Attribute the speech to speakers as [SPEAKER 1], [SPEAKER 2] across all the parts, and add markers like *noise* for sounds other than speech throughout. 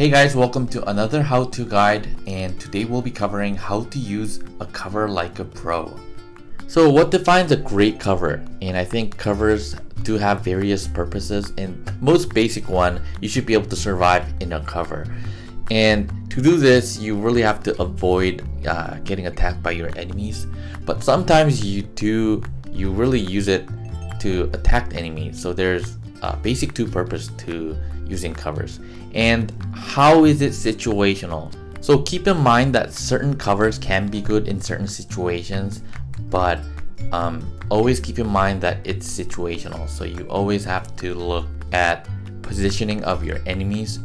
[SPEAKER 1] Hey guys, welcome to another how-to guide and today we'll be covering how to use a cover like a pro. So what defines a great cover? And I think covers do have various purposes and most basic one, you should be able to survive in a cover. And to do this, you really have to avoid uh, getting attacked by your enemies. But sometimes you do, you really use it to attack enemies. So there's a basic two purpose to using covers. And how is it situational? So keep in mind that certain covers can be good in certain situations, but um, always keep in mind that it's situational. So you always have to look at positioning of your enemies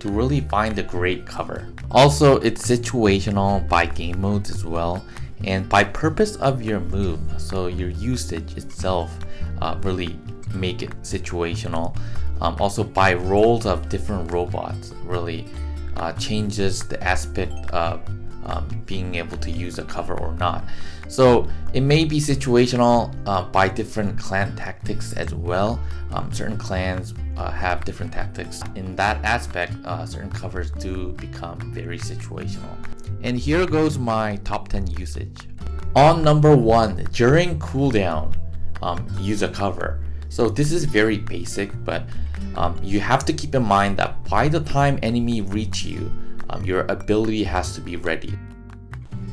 [SPEAKER 1] to really find a great cover. Also, it's situational by game modes as well and by purpose of your move. So your usage itself uh, really make it situational. Um, also by roles of different robots really uh, changes the aspect of um, being able to use a cover or not. So it may be situational uh, by different clan tactics as well. Um, certain clans uh, have different tactics. In that aspect, uh, certain covers do become very situational. And here goes my top 10 usage. On number 1, during cooldown, um, use a cover. So this is very basic, but um, you have to keep in mind that by the time enemy reach you, um, your ability has to be ready.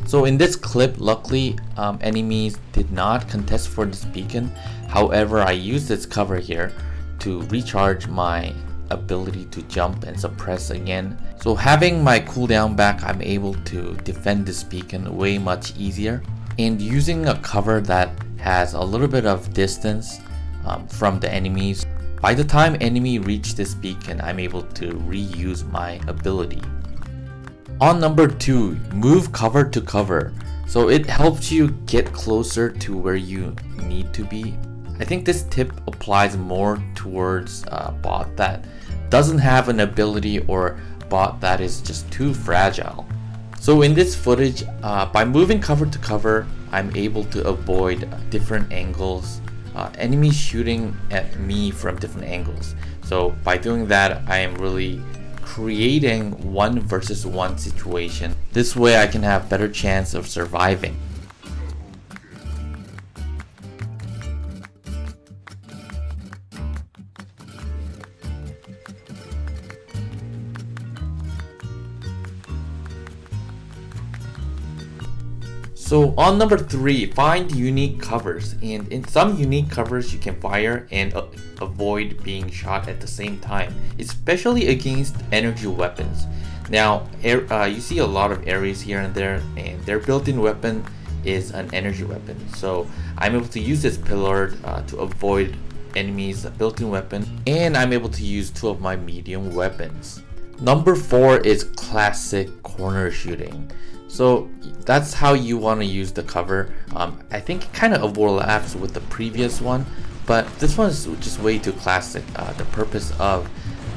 [SPEAKER 1] So in this clip, luckily um, enemies did not contest for this beacon. However, I used this cover here to recharge my ability to jump and suppress again. So having my cooldown back, I'm able to defend this beacon way much easier. And using a cover that has a little bit of distance um, from the enemies, by the time enemy reach this beacon, I'm able to reuse my ability. On number 2, move cover to cover. So it helps you get closer to where you need to be. I think this tip applies more towards a bot that doesn't have an ability or bot that is just too fragile. So in this footage, uh, by moving cover to cover, I'm able to avoid different angles, uh, enemies shooting at me from different angles. So by doing that, I am really creating one versus one situation. This way I can have better chance of surviving. So on number three, find unique covers. And in some unique covers, you can fire and uh, avoid being shot at the same time, especially against energy weapons. Now, air, uh, you see a lot of Ares here and there, and their built-in weapon is an energy weapon. So I'm able to use this pillar uh, to avoid enemies built-in weapon, and I'm able to use two of my medium weapons. Number four is classic corner shooting. So that's how you want to use the cover. Um, I think it kind of overlaps with the previous one, but this one is just way too classic. Uh, the purpose of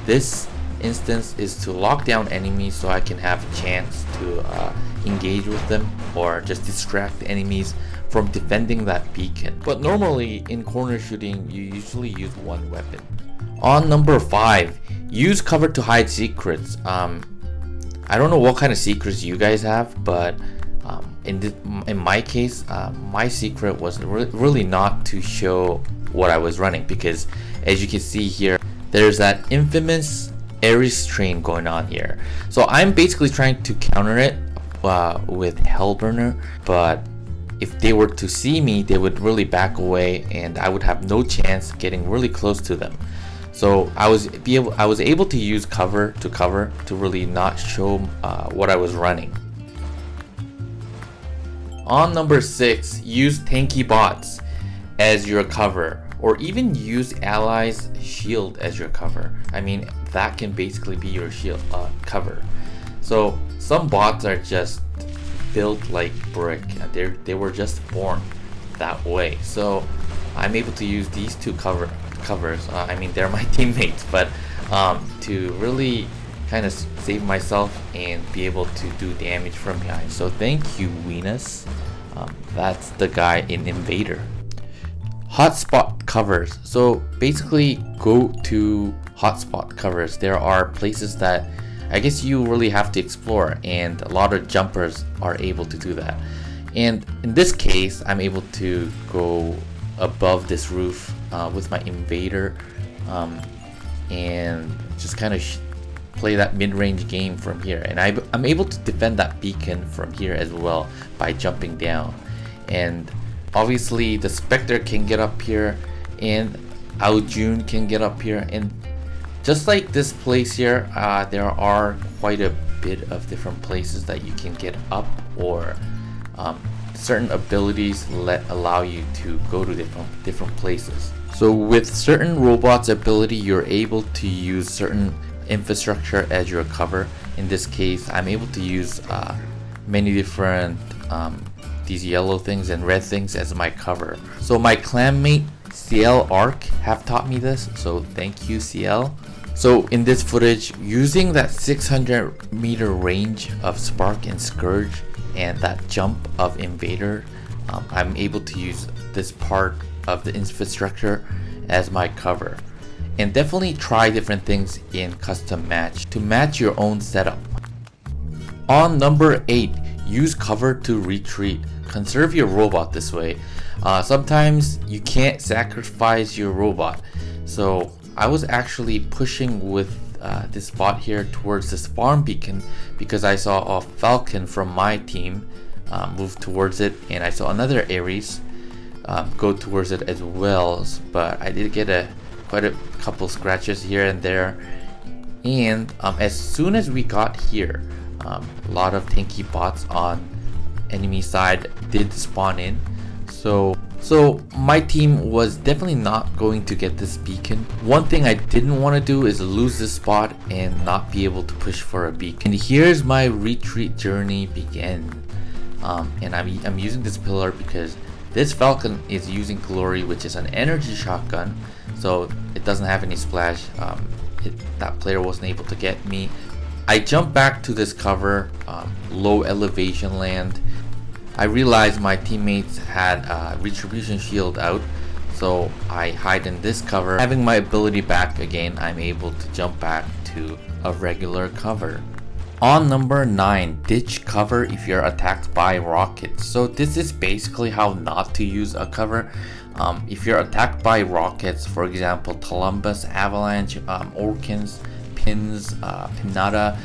[SPEAKER 1] this instance is to lock down enemies so I can have a chance to uh, engage with them or just distract enemies from defending that beacon. But normally in corner shooting, you usually use one weapon. On number 5, use cover to hide secrets. Um, I don't know what kind of secrets you guys have, but um, in, in my case, uh, my secret was re really not to show what I was running because as you can see here, there's that infamous Ares train going on here. So I'm basically trying to counter it uh, with Hellburner, but if they were to see me, they would really back away and I would have no chance getting really close to them. So I was be able I was able to use cover to cover to really not show uh, what I was running. On number six, use tanky bots as your cover or even use allies shield as your cover. I mean that can basically be your shield uh, cover. So some bots are just built like brick. They they were just born that way. So I'm able to use these two cover covers. Uh, I mean, they're my *laughs* teammates, but um, to really kind of save myself and be able to do damage from behind. So thank you, Venus. Um, that's the guy in Invader. Hotspot covers. So basically, go to hotspot covers. There are places that I guess you really have to explore and a lot of jumpers are able to do that. And in this case, I'm able to go above this roof uh, with my invader um, and just kind of play that mid-range game from here. And I, I'm able to defend that beacon from here as well by jumping down. And obviously the Spectre can get up here and Ao Jun can get up here and just like this place here uh, there are quite a bit of different places that you can get up or um, certain abilities let allow you to go to different different places. So with certain robots ability you're able to use certain infrastructure as your cover. In this case I'm able to use uh, many different um, these yellow things and red things as my cover. So my clanmate CL Arc have taught me this, so thank you CL. So in this footage, using that 600 meter range of Spark and Scourge and that jump of Invader, um, I'm able to use this part of the infrastructure as my cover. And definitely try different things in custom match to match your own setup. On number 8, use cover to retreat. Conserve your robot this way. Uh, sometimes you can't sacrifice your robot. So I was actually pushing with uh, this bot here towards this farm beacon because I saw a falcon from my team uh, move towards it and I saw another Ares um, go towards it as well. But I did get a quite a couple scratches here and there. And um, as soon as we got here um, a lot of tanky bots on enemy side did spawn in. So so my team was definitely not going to get this beacon. One thing I didn't want to do is lose this spot and not be able to push for a beacon. And here's my retreat journey begin. Um, and I'm, I'm using this pillar because this Falcon is using Glory which is an energy shotgun. So it doesn't have any splash. Um, it, that player wasn't able to get me. I jump back to this cover, um, low elevation land I realized my teammates had a retribution shield out so I hide in this cover. Having my ability back again, I'm able to jump back to a regular cover. On number 9, ditch cover if you're attacked by rockets. So this is basically how not to use a cover. Um, if you're attacked by rockets, for example, Cumulus, Avalanche, um, Orkans, Pins, uh, Pinata,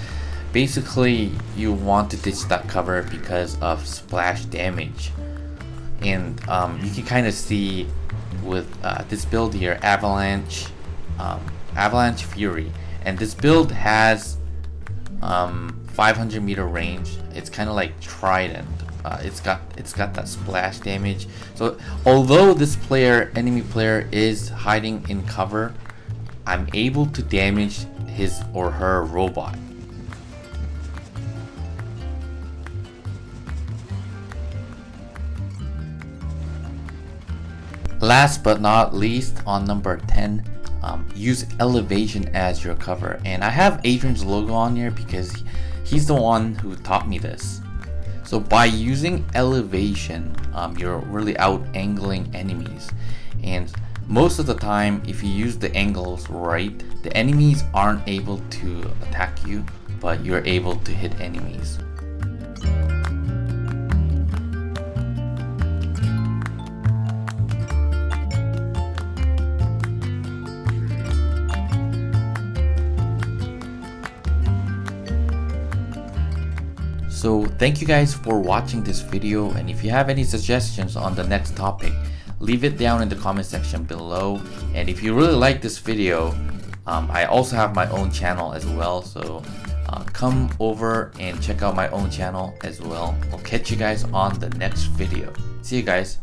[SPEAKER 1] basically you want to ditch that cover because of splash damage. And um, you can kind of see with uh, this build here avalanche um, avalanche fury. And this build has um, 500 meter range. It's kind of like trident. Uh, it's got it's got that splash damage. So although this player enemy player is hiding in cover I'm able to damage his or her robot Last but not least, on number 10, um, use elevation as your cover. And I have Adrian's logo on here because he's the one who taught me this. So by using elevation, um, you're really out angling enemies. And most of the time, if you use the angles right, the enemies aren't able to attack you, but you're able to hit enemies. So thank you guys for watching this video and if you have any suggestions on the next topic, leave it down in the comment section below. And if you really like this video, um, I also have my own channel as well. So uh, come over and check out my own channel as well. I'll catch you guys on the next video. See you guys.